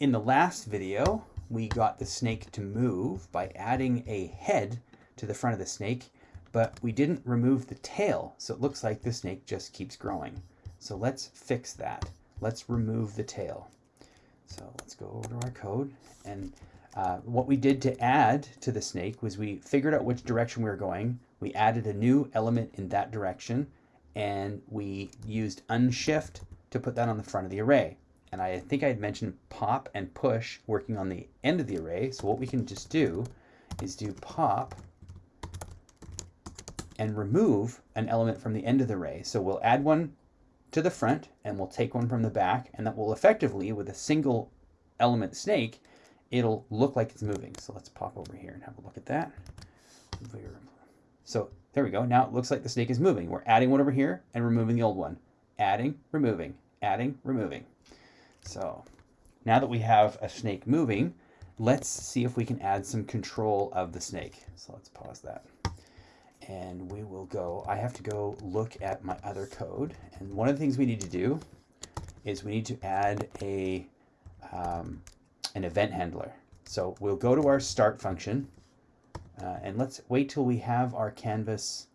in the last video, we got the snake to move by adding a head to the front of the snake, but we didn't remove the tail. So it looks like the snake just keeps growing. So let's fix that. Let's remove the tail. So let's go over to our code. And uh, what we did to add to the snake was we figured out which direction we were going. We added a new element in that direction and we used unshift to put that on the front of the array. And I think I had mentioned pop and push working on the end of the array. So what we can just do is do pop and remove an element from the end of the array. So we'll add one to the front and we'll take one from the back and that will effectively, with a single element snake, it'll look like it's moving. So let's pop over here and have a look at that. So there we go. Now it looks like the snake is moving. We're adding one over here and removing the old one. Adding, removing, adding, removing. So now that we have a snake moving, let's see if we can add some control of the snake. So let's pause that. And we will go, I have to go look at my other code. And one of the things we need to do is we need to add a um, an event handler. So we'll go to our start function uh, and let's wait till we have our canvas.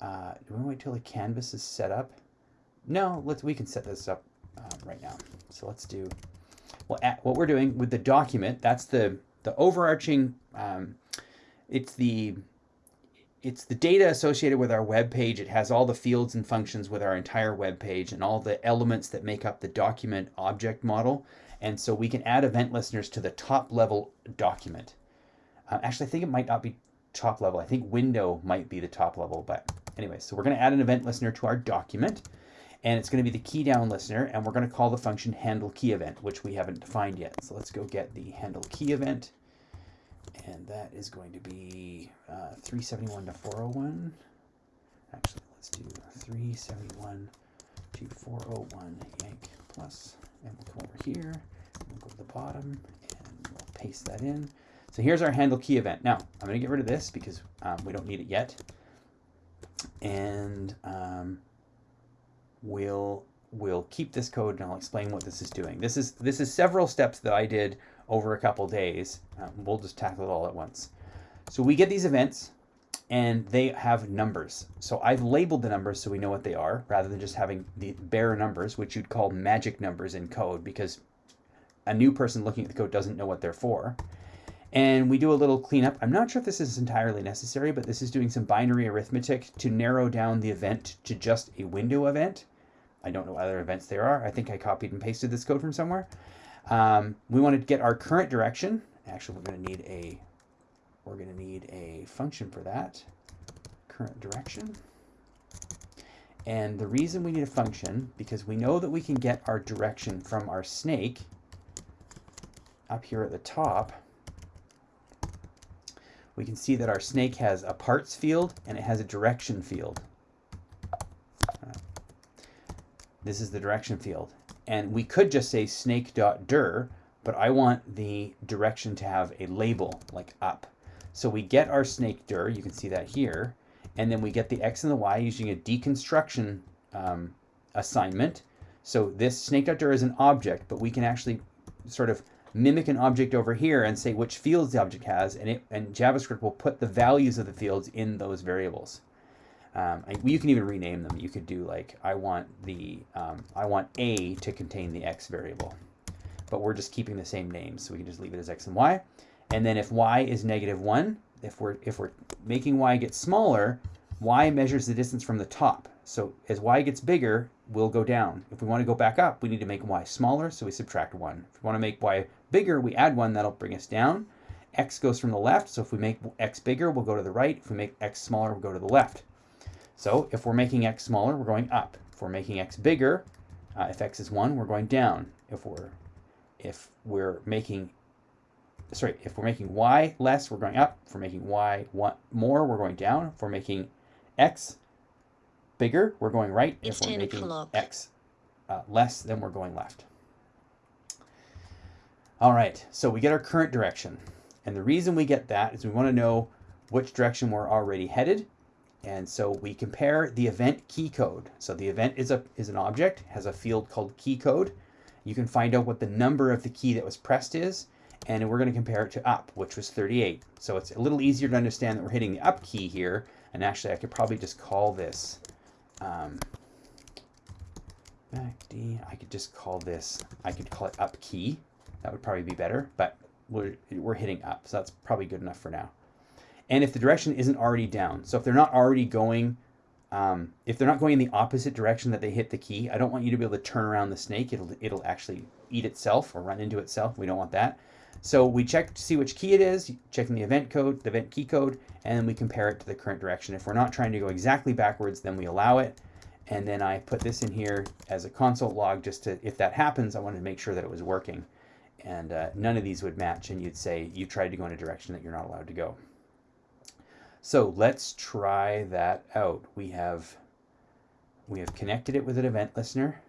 Uh, do we wait till the canvas is set up? No, let's we can set this up uh, right now. So let's do well. At, what we're doing with the document, that's the the overarching. Um, it's the it's the data associated with our web page. It has all the fields and functions with our entire web page and all the elements that make up the document object model. And so we can add event listeners to the top level document. Uh, actually, I think it might not be top level. I think window might be the top level, but anyway, so we're going to add an event listener to our document and it's going to be the key down listener and we're going to call the function handle key event, which we haven't defined yet. So let's go get the handle key event and that is going to be uh, 371 to 401. Actually, let's do 371 to 401 yank plus, and we'll come over here, we'll go to the bottom, and we'll paste that in. So here's our handle key event. Now, I'm going to get rid of this because um, we don't need it yet. And um, we'll we'll keep this code and I'll explain what this is doing. This is this is several steps that I did over a couple days. Um, we'll just tackle it all at once. So we get these events and they have numbers. So I've labeled the numbers so we know what they are rather than just having the bare numbers, which you'd call magic numbers in code because a new person looking at the code doesn't know what they're for. And we do a little cleanup. I'm not sure if this is entirely necessary, but this is doing some binary arithmetic to narrow down the event to just a window event. I don't know what other events there are. I think I copied and pasted this code from somewhere. Um, we want to get our current direction. Actually, we're going to need a we're going to need a function for that. Current direction. And the reason we need a function, because we know that we can get our direction from our snake up here at the top, we can see that our snake has a parts field and it has a direction field. This is the direction field. And we could just say snake.dir, but I want the direction to have a label like up. So we get our snake dir, you can see that here, and then we get the x and the y using a deconstruction um, assignment. So this snake.dir is an object, but we can actually sort of mimic an object over here and say which fields the object has, and, it, and JavaScript will put the values of the fields in those variables. Um, you can even rename them. You could do like, I want the, um, I want A to contain the X variable, but we're just keeping the same name. So we can just leave it as X and Y. And then if Y is negative one, if we're, if we're making Y get smaller, Y measures the distance from the top. So as Y gets bigger, we'll go down. If we want to go back up, we need to make Y smaller, so we subtract one. If we want to make Y bigger, we add one, that'll bring us down. X goes from the left, so if we make X bigger, we'll go to the right. If we make X smaller, we'll go to the left. So if we're making x smaller, we're going up. If we're making x bigger, uh, if x is 1, we're going down. If we're if we're making sorry, if we're making y less, we're going up. If we're making y one more, we're going down. If we're making x bigger, we're going right. If we're making x uh, less, then we're going left. All right, so we get our current direction. And the reason we get that is we want to know which direction we're already headed and so we compare the event key code. So the event is a is an object, has a field called key code, you can find out what the number of the key that was pressed is, and we're going to compare it to up, which was 38. So it's a little easier to understand that we're hitting the up key here, and actually I could probably just call this um, MACD, I could just call this, I could call it up key. That would probably be better, but we're, we're hitting up, so that's probably good enough for now. And if the direction isn't already down, so if they're not already going, um, if they're not going in the opposite direction that they hit the key, I don't want you to be able to turn around the snake. It'll, it'll actually eat itself or run into itself. We don't want that. So we check to see which key it is, checking the event code, the event key code, and then we compare it to the current direction. If we're not trying to go exactly backwards, then we allow it. And then I put this in here as a console log just to, if that happens, I wanted to make sure that it was working. And uh, none of these would match, and you'd say you tried to go in a direction that you're not allowed to go. So let's try that out. We have we have connected it with an event listener,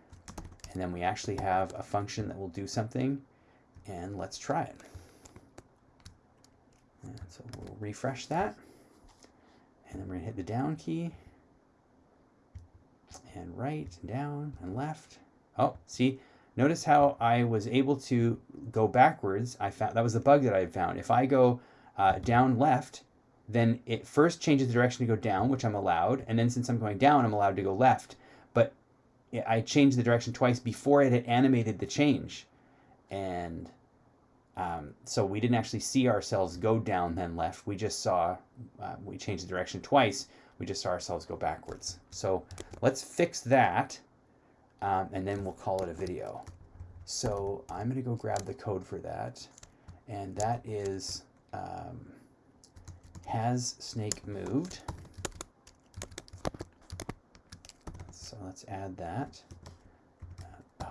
and then we actually have a function that will do something, and let's try it. And so we'll refresh that, and then we're gonna hit the down key, and right, and down, and left. Oh, see, notice how I was able to go backwards. I found that was the bug that I had found. If I go uh, down left, then it first changes the direction to go down, which I'm allowed, and then since I'm going down, I'm allowed to go left. But I changed the direction twice before it had animated the change. And um, so we didn't actually see ourselves go down then left. We just saw, uh, we changed the direction twice. We just saw ourselves go backwards. So let's fix that, um, and then we'll call it a video. So I'm going to go grab the code for that, and that is... Um, has snake moved? So let's add that. Uh,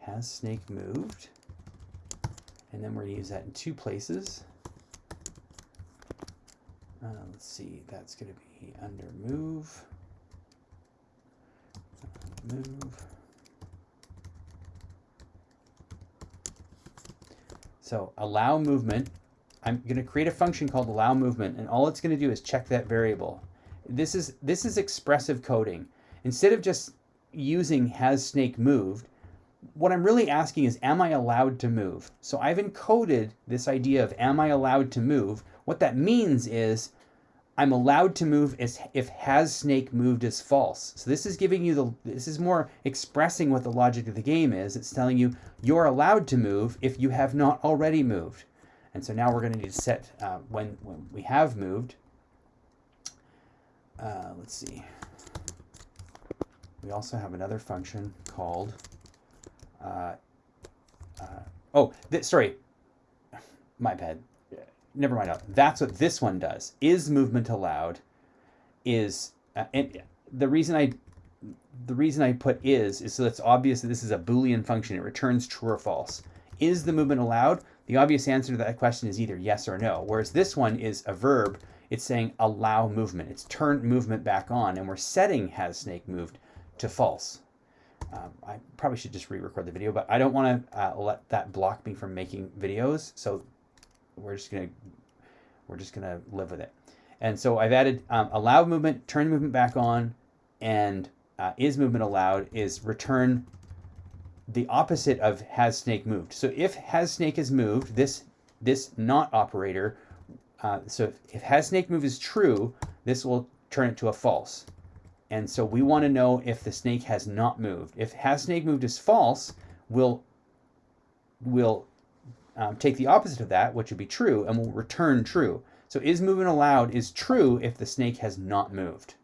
has snake moved? And then we're going to use that in two places. Uh, let's see, that's going to be under move. Move. So allow movement I'm going to create a function called allow movement, and all it's going to do is check that variable. This is, this is expressive coding. Instead of just using has snake moved, what I'm really asking is, am I allowed to move? So I've encoded this idea of am I allowed to move? What that means is I'm allowed to move as if has snake moved is false. So this is giving you the, this is more expressing what the logic of the game is. It's telling you you're allowed to move if you have not already moved. And so now we're going to need to set uh, when, when we have moved. Uh, let's see. We also have another function called, uh, uh oh, sorry, my bad. Never mind. That's what this one does. Is movement allowed? Is uh, and the reason I the reason I put is is so it's obvious that this is a Boolean function. It returns true or false. Is the movement allowed? The obvious answer to that question is either yes or no. Whereas this one is a verb. It's saying allow movement. It's turned movement back on, and we're setting has snake moved to false. Um, I probably should just re-record the video, but I don't want to uh, let that block me from making videos. So we're just gonna we're just gonna live with it. And so I've added um, allow movement, turn movement back on, and uh, is movement allowed is return the opposite of has snake moved. So if has snake is moved, this this not operator, uh, so if, if has snake move is true, this will turn it to a false. And so we want to know if the snake has not moved. If has snake moved is false, we'll, we'll um, take the opposite of that, which would be true, and we'll return true. So is movement allowed is true if the snake has not moved.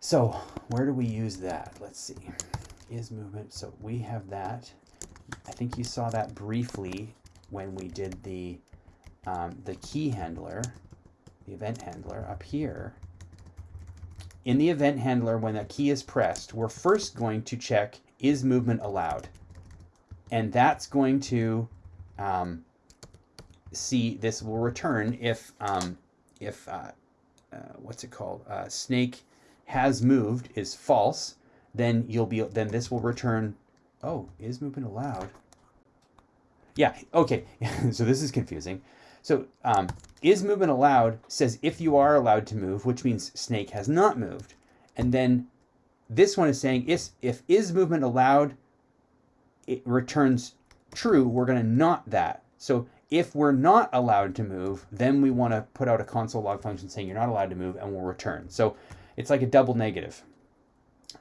So where do we use that? Let's see is movement. So we have that. I think you saw that briefly when we did the, um, the key handler, the event handler up here. In the event handler, when a key is pressed, we're first going to check is movement allowed? And that's going to um, see this will return if, um, if uh, uh, what's it called? Uh, snake has moved is false then you'll be then this will return oh is movement allowed? Yeah okay so this is confusing. So um, is movement allowed says if you are allowed to move which means snake has not moved. And then this one is saying is if is movement allowed, it returns true. We're going to not that. So if we're not allowed to move, then we want to put out a console log function saying you're not allowed to move and we'll return. So it's like a double negative.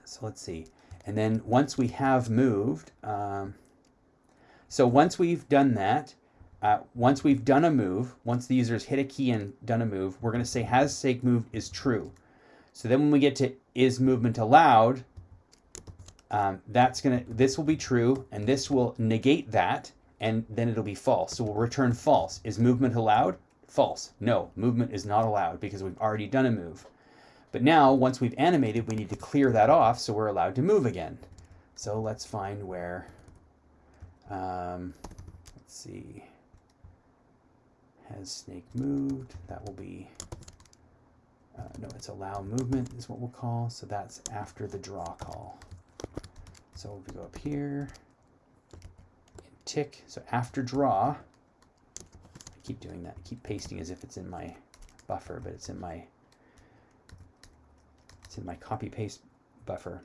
So let's see. And then once we have moved, um, so once we've done that, uh, once we've done a move, once the user's hit a key and done a move, we're going to say has snake moved is true. So then when we get to is movement allowed, um, that's going to, this will be true and this will negate that and then it'll be false. So we'll return false. Is movement allowed? False. No, movement is not allowed because we've already done a move. But now, once we've animated, we need to clear that off so we're allowed to move again. So let's find where, um, let's see, has snake moved? That will be, uh, no, it's allow movement is what we'll call. So that's after the draw call. So if we go up here, and tick, so after draw, I keep doing that, I keep pasting as if it's in my buffer, but it's in my it's in my copy paste buffer.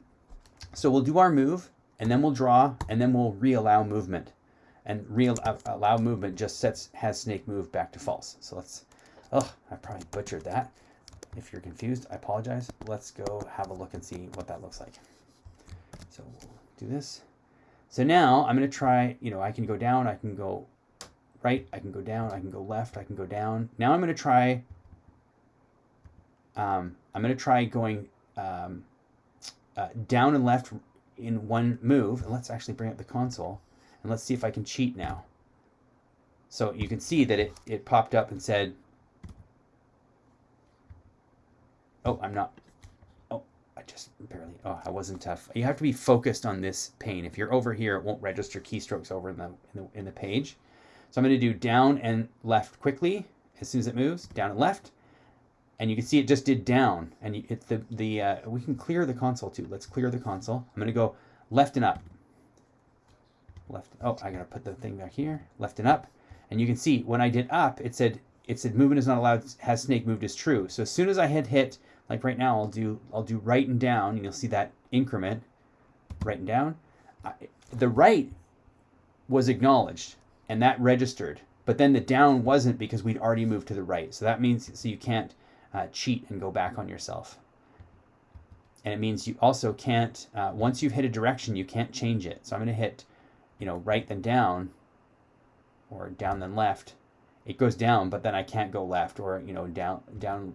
So we'll do our move and then we'll draw and then we'll re-allow movement. And re-allow uh, movement just sets has snake move back to false. So let's, oh, I probably butchered that. If you're confused, I apologize. Let's go have a look and see what that looks like. So we'll do this. So now I'm going to try, you know, I can go down, I can go right, I can go down, I can go left, I can go down. Now I'm going to try, um, I'm going to try going um, uh, down and left in one move. And let's actually bring up the console and let's see if I can cheat now. So you can see that it, it popped up and said, oh, I'm not, I just barely, oh, I wasn't tough. You have to be focused on this pane. If you're over here, it won't register keystrokes over in the, in the, in the page. So I'm going to do down and left quickly as soon as it moves, down and left and you can see it just did down and you, it, the, the uh, we can clear the console too. Let's clear the console. I'm going to go left and up. Left. Oh, I got to put the thing back here. Left and up. And you can see when I did up, it said it said movement is not allowed. Has snake moved is true. So as soon as I hit hit, like right now, I'll do I'll do right and down, and you'll see that increment, right and down. I, the right was acknowledged, and that registered. But then the down wasn't because we'd already moved to the right. So that means so you can't uh, cheat and go back on yourself. And it means you also can't, uh, once you've hit a direction, you can't change it. So I'm going to hit, you know, right then down or down then left. It goes down, but then I can't go left or, you know, down, down,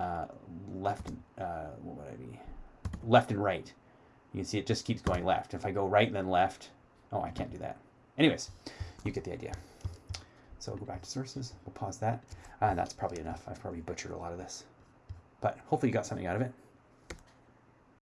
uh, left, uh, what would I be? Left and right. You can see it just keeps going left. If I go right and then left, oh, I can't do that. Anyways, you get the idea. So we'll go back to sources. We'll pause that. Uh, that's probably enough. I've probably butchered a lot of this. But hopefully you got something out of it.